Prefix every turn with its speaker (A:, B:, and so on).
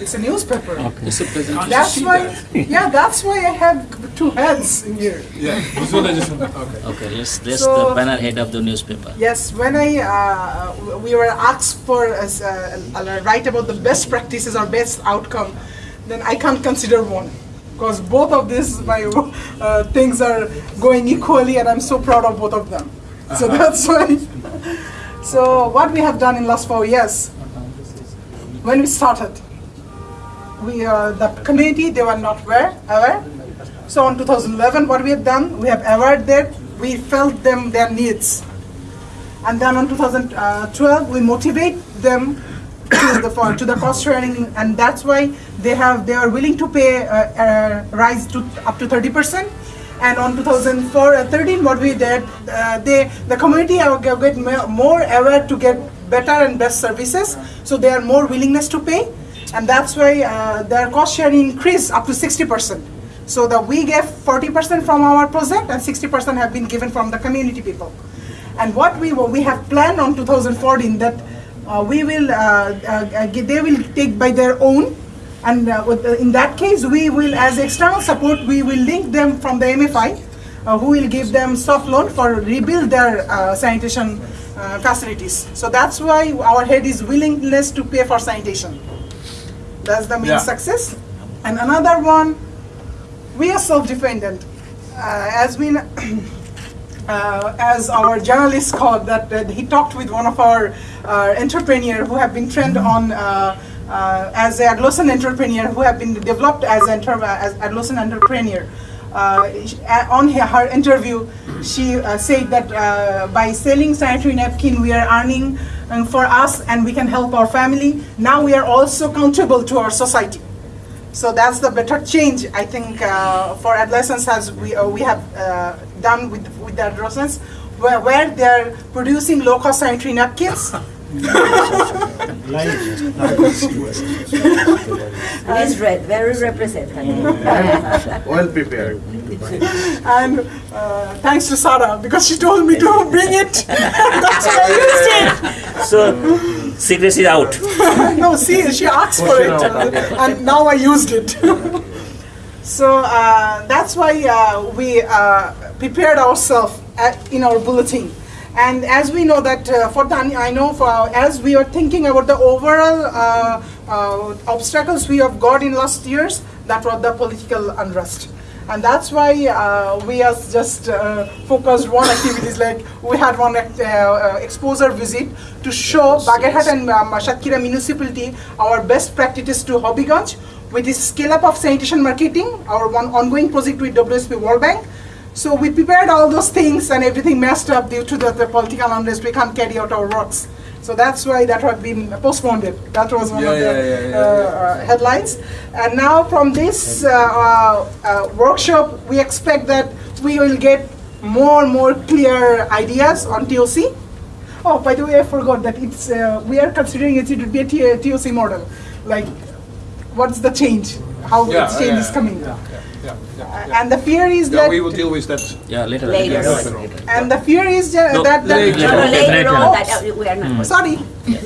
A: It's a newspaper.
B: It's a presentation.
A: That's why, yeah, that's why I have two hands in here.
B: Yeah. Okay.
C: Okay, let's let's
A: So-
C: the banner head of the newspaper.
A: Yes, when I uh, we were asked for uh, uh, write about the best practices or best outcome, then I can't consider one because both of these my uh, things are going equally, and I'm so proud of both of them. So that's why. So what we have done in last four years, when we started, we uh, the community they were not aware aware. So in 2011, what we have done, we have aware that we felt them their needs and then on 2012 we motivate them to the to the cost sharing and that's why they have they are willing to pay uh, uh, rise to up to 30 percent and on 2004 uh, 13 what we did uh, they the community are get more aware to get better and best services. So they are more willingness to pay. And that's why uh, their cost sharing increased up to 60 percent. So that we gave 40 percent from our project and 60 percent have been given from the community people. And what we will- we have planned on 2014 that uh, we will uh, uh, uh, they will take by their own and uh, uh, in that case we will as external support we will link them from the MFI uh, who will give them soft loan for rebuild their uh, sanitation uh, facilities. So that's why our head is willingness to pay for sanitation. That's the main
B: Yeah.
A: success. And another one we are self-dependent. Uh, as we uh, as our journalist called that uh, he talked with one of our uh, entrepreneur who have been trained on uh, uh, as a adolescent entrepreneur who have been developed as enter- as adolescent entrepreneur. Uh, uh, on her, her interview, she uh, said that uh, by selling sanitary napkin, we are earning um, for us and we can help our family. Now we are also accountable to our society. So that's the better change I think uh, for adolescents as we uh, we have uh, done with with the adolescents, where, where they're producing low cost sanitary napkins.
D: It is red, very representative.
E: Well prepared.
A: and uh, thanks to Sarah because she told me to bring it. That's why I used it.
C: So secrecy is out.
A: no, see, she asked for it, and now I used it. so uh, that's why uh, we uh, prepared ourselves in our bulletin. And as we know that uh, for the, I know for as we are thinking about the overall uh, uh, obstacles we have got in last years, that was the political unrest. And that's why uh, we are just uh, focused one activities like we had one uh, uh, exposure visit to show Bagerhat and um, municipality our best practices to Habiganj with the scale up of sanitation marketing, our one ongoing project with WSP World Bank. So we prepared all those things and everything messed up due to the, the political unrest. We can't carry out our works. So that's why that had been postponed. That was one
B: Yeah,
A: of the
B: yeah, yeah,
A: uh, uh, headlines. And now from this uh, uh, uh, workshop, we expect that we will get more and more clear ideas on TOC. Oh, by the way, I forgot that it's uh, we are considering it to be a TOC model. Like, what's the change? How
B: Yeah,
A: its change
B: yeah,
A: is coming?
B: Yeah, yeah, yeah,
A: Uh. And the fear is
B: Yeah,
A: that
B: we will deal with that.
C: Yeah, later.
D: Later.
C: later.
A: and the fear is
C: No,
A: that, that
B: later.
D: No, no, later on,
A: Oops.
D: that uh, we are not.
A: sorry